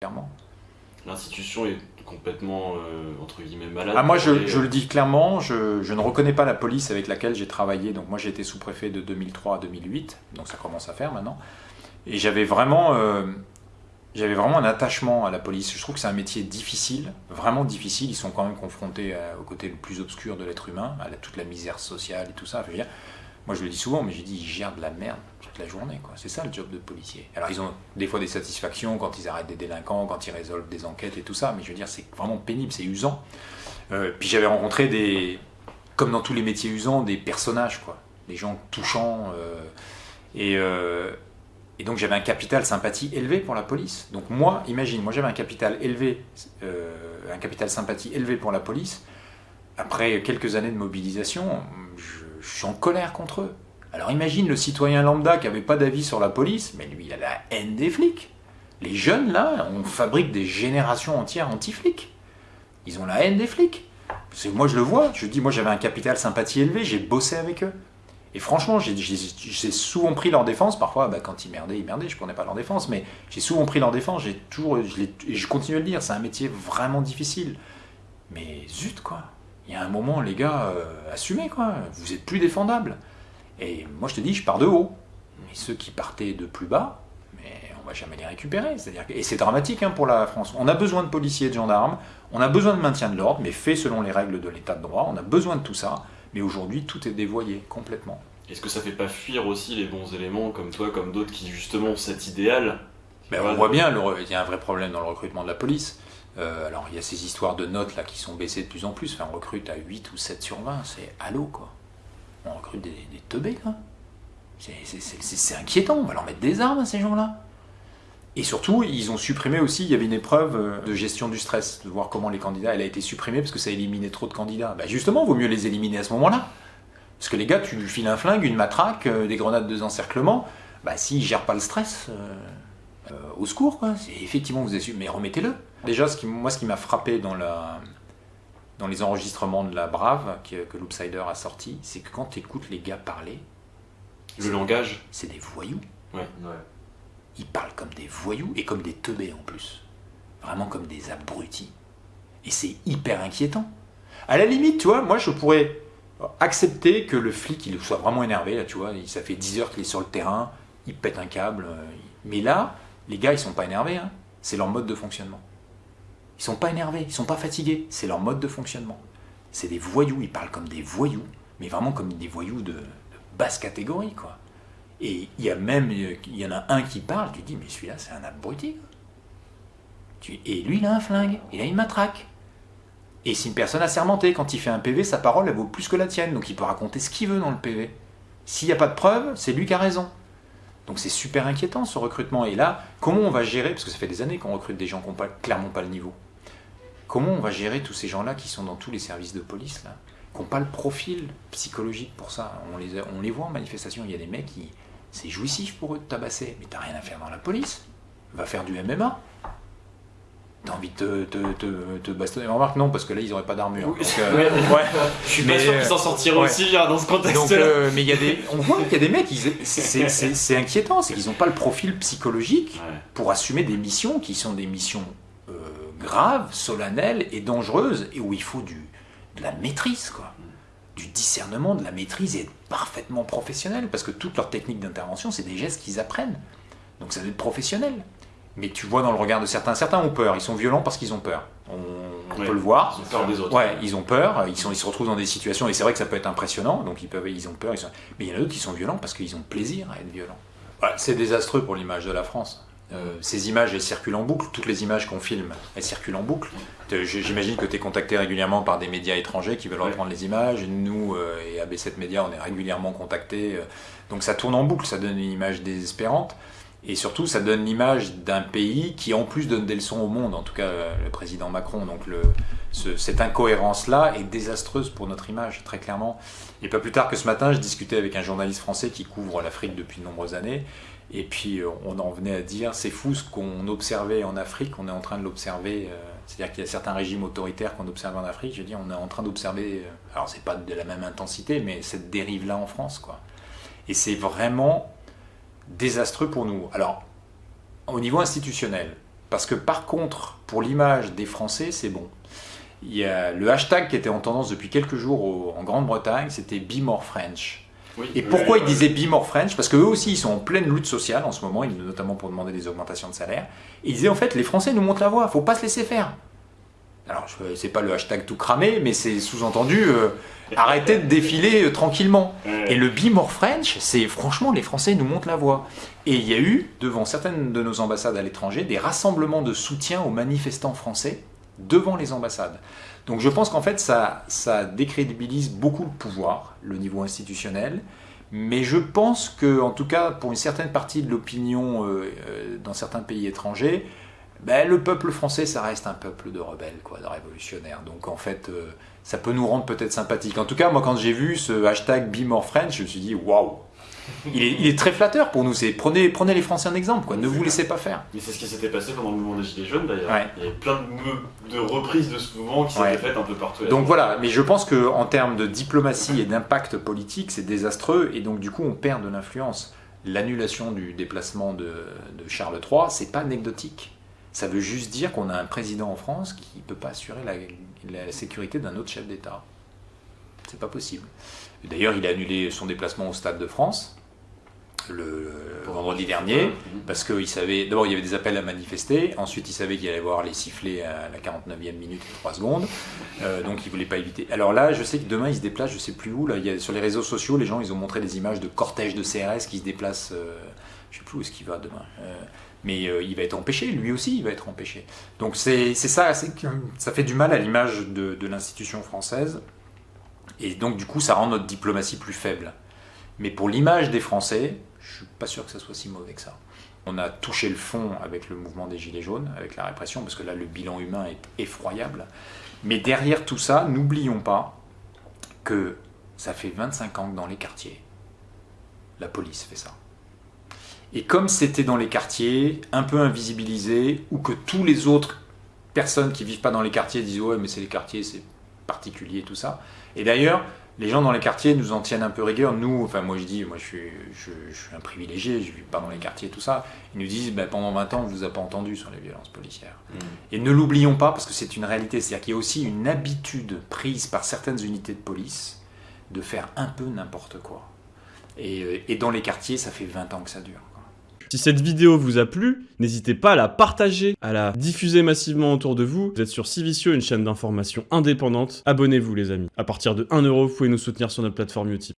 clairement. L'institution est complètement, euh, entre guillemets, malade. Ah, moi, je, le dis clairement, je, je ne reconnais pas la police avec laquelle j'ai travaillé. Donc, moi, j'ai été sous-préfet de 2003 à 2008, donc ça commence à faire maintenant. Et j'avais vraiment, euh, j'avais vraiment un attachement à la police. Je trouve que c'est un métier difficile, vraiment difficile. Ils sont quand même confrontés à- au côté le plus obscur de l'être humain, à la- toute la misère sociale et tout ça. Je veux dire, moi, je le dis souvent, mais j'ai dit, ils gèrent de la merde toute la journée. C'est ça le job de policier. Alors, ils ont des fois des satisfactions quand ils arrêtent des délinquants, quand ils résolvent des enquêtes et tout ça. Mais je veux dire, c'est vraiment pénible, c'est usant. Euh, puis j'avais rencontré des, comme dans tous les métiers usants, des personnages, quoi, des gens touchants. euh, et, euh, et donc j'avais un capital sympathie élevé pour la police. Donc moi, imagine, moi j'avais un capital élevé, un capital sympathie élevé pour la police. Après quelques années de mobilisation, je, suis en colère contre eux. Alors imagine le citoyen lambda qui avait pas d'avis sur la police, mais lui il a la haine des flics. Les jeunes là, on fabrique des générations entières anti-flics. Ils ont la haine des flics. Moi je le vois. Je dis moi j'avais un capital sympathie élevé, j'ai bossé avec eux. Et franchement, j'ai- souvent pris leur défense. Parfois, bah, quand ils merdaient, ils merdaient. Je prenais pas leur défense, mais j'ai souvent pris leur défense. Toujours, et je continue à le dire. C'est un métier vraiment difficile. Mais zut quoi. Il y a un moment, les gars, euh, assumez quoi. Vous êtes plus défendables. Et moi, je te dis, je pars de haut. Mais ceux qui partaient de plus bas, mais on va jamais les récupérer. C'est-à-dire que- et c'est dramatique hein, pour la France. On a besoin de policiers et de gendarmes. On a besoin de maintien de l'ordre, mais fait selon les règles de l'état de droit. On a besoin de tout ça. Mais aujourd'hui, tout est dévoyé complètement. Est-ce que ça fait pas fuir aussi les bons éléments comme toi, comme d'autres qui justement ont cet idéal Ben, on voit bien, il y a un vrai problème dans le recrutement de la police. Euh, alors, il y a ces histoires de notes là qui sont baissées de plus en plus. On recrute à 8 ou 7 sur 20. C'est allô, quoi. On recrute des, des teubés, quoi. C'est- inquiétant. On va leur mettre des armes à ces gens-là. Et surtout, ils ont supprimé aussi, il y avait une épreuve euh, de gestion du stress, de voir comment les candidats, elle a été supprimée parce que ça éliminait trop de candidats. Ben justement, vaut mieux les éliminer à ce moment-là. Parce que les gars, tu lui files un flingue, une matraque, euh, des grenades de encerclement, bah s'ils gèrent pas le stress, euh, au secours, quoi. Effectivement vous assumez, mais remettez-le. Déjà, ce qui, moi, ce qui m'a frappé dans la, dans les enregistrements de la Brave que, que l'Oopsider a sorti, c'est que quand tu écoutes les gars parler, Le langage c'est des voyous. Ouais. Ils parlent comme des voyous et comme des teubés en plus. Vraiment comme des abrutis. Et c'est hyper inquiétant. À la limite, tu vois, moi je pourrais accepter que le flic il soit vraiment énervé, là, tu vois, ça fait 10 heures qu'il est sur le terrain, il pète un câble. euh, Mais là, les gars, ils sont pas énervés, hein. c'est leur mode de fonctionnement. Ils sont pas énervés, ils sont pas fatigués, c'est leur mode de fonctionnement. C'est des voyous, ils parlent comme des voyous, mais vraiment comme des voyous de, basse catégorie, quoi. Et il y a même, il y en a un qui parle, tu dis, mais celui-là, c'est un abruti. Et lui, il a un flingue, il a une matraque. Et c'est une personne assermentée. Quand il fait un PV, sa parole, elle vaut plus que la tienne. Donc il peut raconter ce qu'il veut dans le PV. S'il n'y a pas de preuves, c'est lui qui a raison. Donc c'est super inquiétant ce recrutement. Et là, comment on va gérer, parce que ça fait des années qu'on recrute des gens qui n'ont clairement pas le niveau, comment on va gérer tous ces gens-là qui sont dans tous les services de police, là, qui n'ont pas le profil psychologique pour ça? On les, on les voit en manifestation, il y a des mecs qui... C'est jouissif pour eux de tabasser, mais t'as rien à faire dans la police. Va faire du MMA. T'as envie de te, te, te, bastonner. Remarque, non, parce que là, ils n'auraient pas d'armure. Oui. Euh, Ouais. Je suis Mais, pas sûr euh, qu'ils s'en sortiront ouais. aussi hein, dans ce contexte-là. euh, mais y a des, on voit qu'il y a des mecs, c'est- inquiétant, c'est qu'ils n'ont pas le profil psychologique Ouais. pour assumer des missions qui sont des missions euh, graves, solennelles et dangereuses, et où il faut du, de la maîtrise, quoi. Du discernement, de la maîtrise et être parfaitement professionnel, parce que toutes leurs techniques d'intervention, c'est des gestes qu'ils apprennent. Donc ça doit être professionnel. Mais tu vois dans le regard de certains, certains ont peur, ils sont violents parce qu'ils ont peur. On, on Ouais. peut le voir. Ils ont peur des autres. Ouais, ils ont peur, ils, sont, ils se retrouvent dans des situations, et c'est vrai que ça peut être impressionnant, donc ils, peuvent, ils ont peur, ils sont- mais il y en a d'autres qui sont violents parce qu'ils ont plaisir à être violents. Ouais, c'est désastreux pour l'image de la France. Euh, ces images, elles circulent en boucle, toutes les images qu'on filme, elles circulent en boucle. J'imagine que tu es contacté régulièrement par des médias étrangers qui veulent Ouais. reprendre les images. Nous, euh, et AB7 Média, on est régulièrement contactés. euh, donc ça tourne en boucle, ça donne une image désespérante. Et surtout, ça donne l'image d'un pays qui, en plus, donne des leçons au monde, en tout cas euh, le président Macron. Donc cette incohérence-là est désastreuse pour notre image, très clairement. Et pas plus tard que ce matin, je discutais avec un journaliste français qui couvre l'Afrique depuis de nombreuses années. Et puis euh, on en venait à dire, c'est fou ce qu'on observait en Afrique, on est en train de l'observer. euh, C'est-à-dire qu'il y a certains régimes autoritaires qu'on observe en Afrique. Je veux dire, on est en train d'observer, alors c'est pas de la même intensité, mais cette dérive-là en France, quoi. Et c'est vraiment désastreux pour nous. Alors, au niveau institutionnel, Parce que par contre, pour l'image des Français, c'est bon. Il y a le hashtag qui était en tendance depuis quelques jours en Grande-Bretagne, c'était Be More French. et pourquoi ils disaient Be More French? Parce qu'eux aussi, ils sont en pleine lutte sociale en ce moment, notamment pour demander des augmentations de salaire. ils disaient en fait, les Français nous montrent la voie, faut pas se laisser faire. Alors, c'est pas le hashtag tout cramé, mais c'est sous-entendu euh, arrêtez de défiler euh, tranquillement. Et le Be More French, c'est franchement, les Français nous montrent la voie. Et il y a eu, devant certaines de nos ambassades à l'étranger, des rassemblements de soutien aux manifestants français devant les ambassades. Donc je pense qu'en fait, ça, ça décrédibilise beaucoup le pouvoir, le niveau institutionnel, mais je pense que, en tout cas, pour une certaine partie de l'opinion euh, euh, dans certains pays étrangers, ben, le peuple français, ça reste un peuple de rebelles, quoi, de révolutionnaires. Donc en fait, euh, ça peut nous rendre peut-être sympathiques. En tout cas, moi, quand j'ai vu ce hashtag Be More French, je me suis dit, waouh, il est, très flatteur pour nous. Prenez, prenez les Français en exemple, quoi. Ne vous laissez pas faire. Mais c'est ce qui s'était passé pendant le mouvement des Gilets jaunes d'ailleurs. Il y avait plein de, reprises de ce mouvement qui s'étaient faites un peu partout. Donc voilà, mais je pense qu'en termes de diplomatie et d'impact politique, c'est désastreux et donc du coup on perd de l'influence. L'annulation du déplacement de, Charles III, c'est pas anecdotique. Ça veut juste dire qu'on a un président en France qui ne peut pas assurer la, la sécurité d'un autre chef d'État. C'est pas possible. D'ailleurs, il a annulé son déplacement au Stade de France le vendredi dernier, parce qu'il savait, d'abord il y avait des appels à manifester, ensuite il savait qu'il allait voir les sifflets à la 49e minute et 3 secondes, euh, donc il voulait pas éviter. Alors là, je sais que demain il se déplace, je sais plus où, là, il y a, sur les réseaux sociaux, les gens ils ont montré des images de cortèges de CRS qui se déplacent, euh, je sais plus où est-ce qu'il va demain. Euh, mais il va être empêché, lui aussi il va être empêché. Donc c'est ça, ça fait du mal à l'image de, l'institution française. Et donc, du coup, ça rend notre diplomatie plus faible. Mais pour l'image des Français, je suis pas sûr que ça soit si mauvais que ça. On a touché le fond avec le mouvement des Gilets jaunes, avec la répression, parce que là, le bilan humain est effroyable. Mais derrière tout ça, n'oublions pas que ça fait 25 ans que dans les quartiers, la police fait ça. Et comme c'était dans les quartiers, un peu invisibilisé, ou que tous les autres personnes qui vivent pas dans les quartiers disent ouais mais c'est les quartiers, c'est particulier, tout ça. Et d'ailleurs, les gens dans les quartiers nous en tiennent un peu rigueur. Nous, enfin moi je dis, moi je suis, je, suis un privilégié, je ne vis pas dans les quartiers, tout ça. Ils nous disent, ben, pendant 20 ans, on ne vous a pas entendu sur les violences policières. Mm. Et ne l'oublions pas, parce que c'est une réalité, c'est-à-dire qu'il y a aussi une habitude prise par certaines unités de police de faire un peu n'importe quoi. Et, euh, et dans les quartiers, ça fait 20 ans que ça dure. Si cette vidéo vous a plu, n'hésitez pas à la partager, à la diffuser massivement autour de vous. Vous êtes sur Civicio, une chaîne d'information indépendante. Abonnez-vous les amis. À partir de 1€, vous pouvez nous soutenir sur notre plateforme Utip.